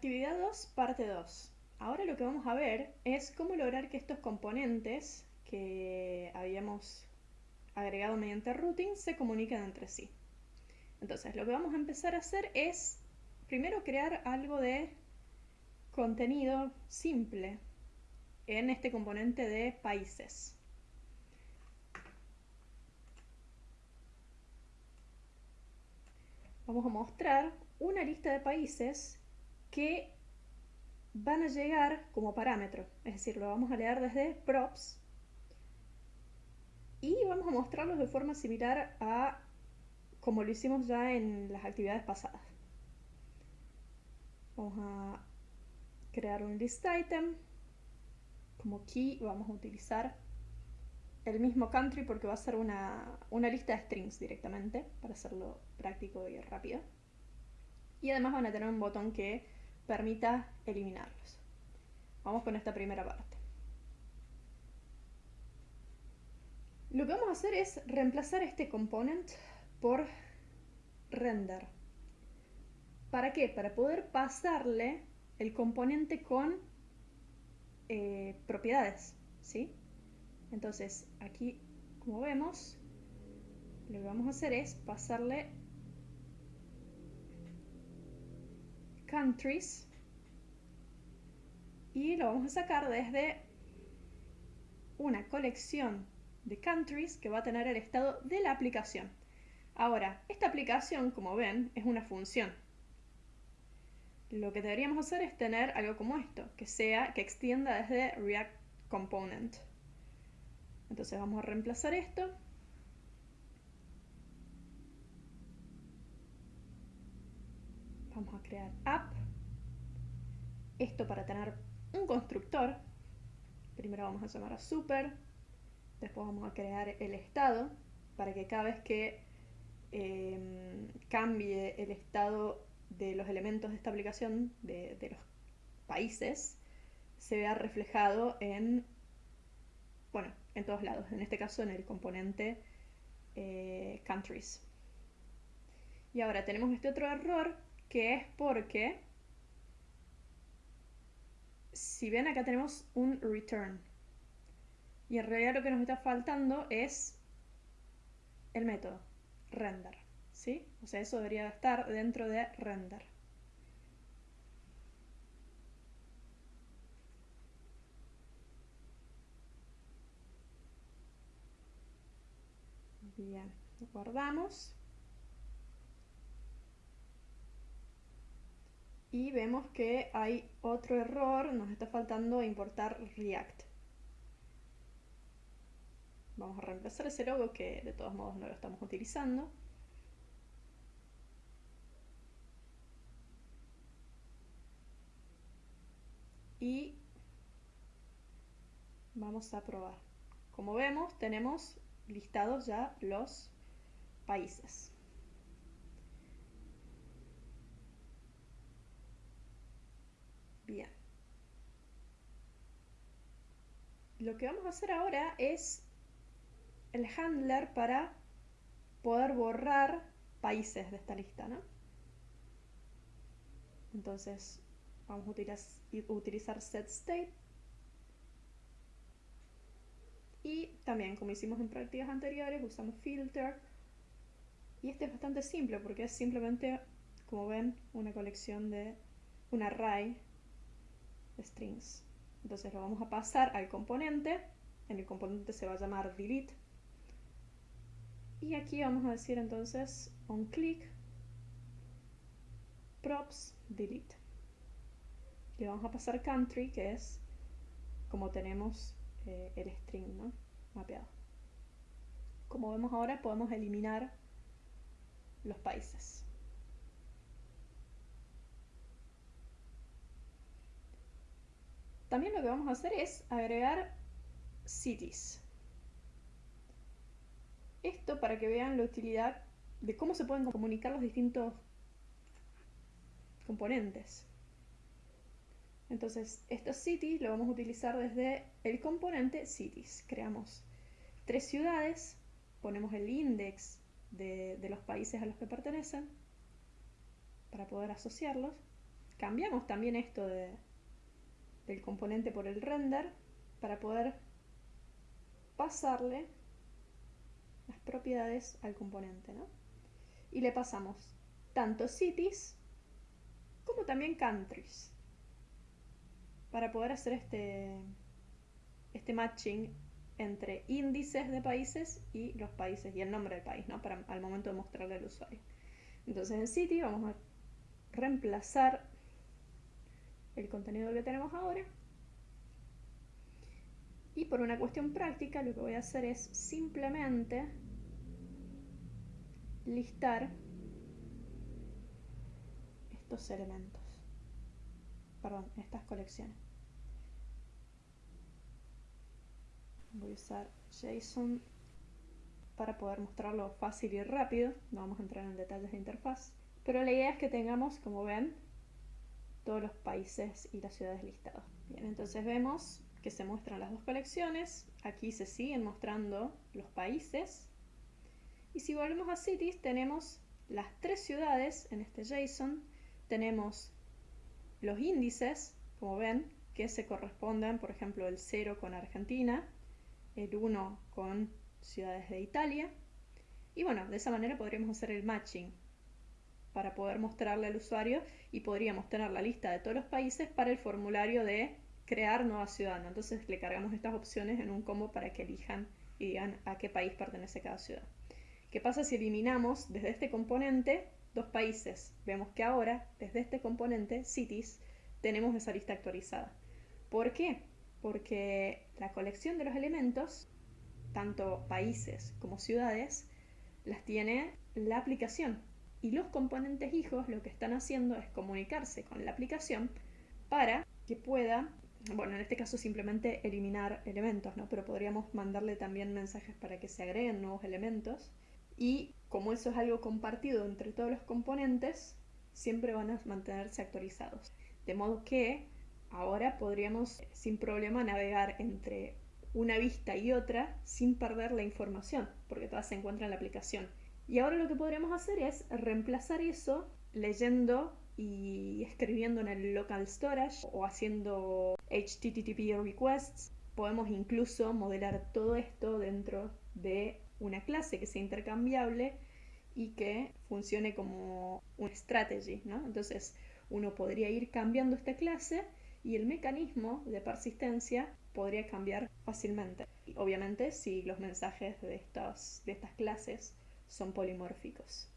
Actividad 2, parte 2. Ahora lo que vamos a ver es cómo lograr que estos componentes que habíamos agregado mediante routing se comuniquen entre sí. Entonces, lo que vamos a empezar a hacer es primero crear algo de contenido simple en este componente de países. Vamos a mostrar una lista de países que van a llegar como parámetro, es decir, lo vamos a leer desde props y vamos a mostrarlos de forma similar a como lo hicimos ya en las actividades pasadas. Vamos a crear un list item, como key vamos a utilizar el mismo country porque va a ser una, una lista de strings directamente para hacerlo práctico y rápido. Y además van a tener un botón que permita eliminarlos. Vamos con esta primera parte. Lo que vamos a hacer es reemplazar este component por render. ¿Para qué? Para poder pasarle el componente con eh, propiedades, ¿sí? Entonces, aquí, como vemos, lo que vamos a hacer es pasarle countries y lo vamos a sacar desde una colección de countries que va a tener el estado de la aplicación. Ahora, esta aplicación, como ven, es una función. Lo que deberíamos hacer es tener algo como esto, que sea, que extienda desde React Component. Entonces vamos a reemplazar esto. Vamos a app. Esto para tener un constructor. Primero vamos a llamar a super. Después vamos a crear el estado para que cada vez que em, cambie el estado de los elementos de esta aplicación, de, los países, se vea reflejado en, bueno, en todos lados. En este caso en el componente eh, countries. Y ahora tenemos este otro error que es porque si ven acá tenemos un return. Y en realidad lo que nos está faltando es el método render ¿sí? o sea eso debería estar dentro de render. Bien, guardamos y vemos que hay otro error, nos está faltando importar React. Vamos a reemplazar ese logo que de todos modos no lo estamos utilizando. Y vamos a probar. Como vemos, tenemos listados ya los países. Bien. Lo que vamos a hacer ahora es el handler para poder borrar países de esta lista, ¿no? Entonces vamos a utilizar, set state y también como hicimos en prácticas anteriores usamos filter y este es bastante simple porque es simplemente como ven una colección de un array strings. Entonces lo vamos a pasar al componente. En el componente se va a llamar delete. Y aquí vamos a decir entonces on click props delete. Le vamos a pasar country, que es como tenemos eh, el string ¿no? mapeado. Como vemos ahora, podemos eliminar los países. También lo que vamos a hacer es agregar cities. Esto para que vean la utilidad de cómo se pueden comunicar los distintos componentes. Entonces, estos cities lo vamos a utilizar desde el componente cities. Creamos tres ciudades, ponemos el index de, de los países a los que pertenecen para poder asociarlos cambiamos también esto de, del componente por el render para poder pasarle las propiedades al componente, ¿no? Y le pasamos tanto cities como también countries para poder hacer este, este matching entre índices de países y los países y el nombre del país, ¿no? Para al momento de mostrarle al usuario. Entonces en City vamos a reemplazar el contenido que tenemos ahora. Y por una cuestión práctica lo que voy a hacer es simplemente listar estos elementos. Perdón, estas colecciones. Voy a usar JSON para poder mostrarlo fácil y rápido. No vamos a entrar en detalles de interfaz. Pero la idea es que tengamos, como ven, todos los países y las ciudades listados. Bien, entonces vemos que se muestran las dos colecciones. Aquí se siguen mostrando los países. Y si volvemos a cities, tenemos las tres ciudades en este JSON. Tenemos los índices, como ven, que se corresponden, por ejemplo, el 0 con Argentina, el 1 con ciudades de Italia. Y bueno, de esa manera podríamos hacer el matching para poder mostrarle al usuario y podríamos tener la lista de todos los países para el formulario de crear nueva ciudad. Entonces le cargamos estas opciones en un combo para que elijan y digan a qué país pertenece cada ciudad. ¿Qué pasa si eliminamos desde este componente dos países? Vemos que ahora, desde este componente, cities, tenemos esa lista actualizada. ¿Por qué? Porque la colección de los elementos, tanto países como ciudades, las tiene la aplicación y los componentes hijos lo que están haciendo es comunicarse con la aplicación para que pueda, bueno, en este caso simplemente eliminar elementos, ¿no? Pero podríamos mandarle también mensajes para que se agreguen nuevos elementos y como eso es algo compartido entre todos los componentes, siempre van a mantenerse actualizados. De modo que ahora podríamos sin problema navegar entre una vista y otra sin perder la información, porque todas se encuentran en la aplicación. Y ahora lo que podríamos hacer es reemplazar eso leyendo y escribiendo en el local storage o haciendo HTTP requests. Podemos incluso modelar todo esto dentro de una clase que sea intercambiable y que funcione como un strategy, ¿no? Entonces uno podría ir cambiando esta clase y el mecanismo de persistencia podría cambiar fácilmente. Obviamente si los mensajes de, de estas clases son polimórficos.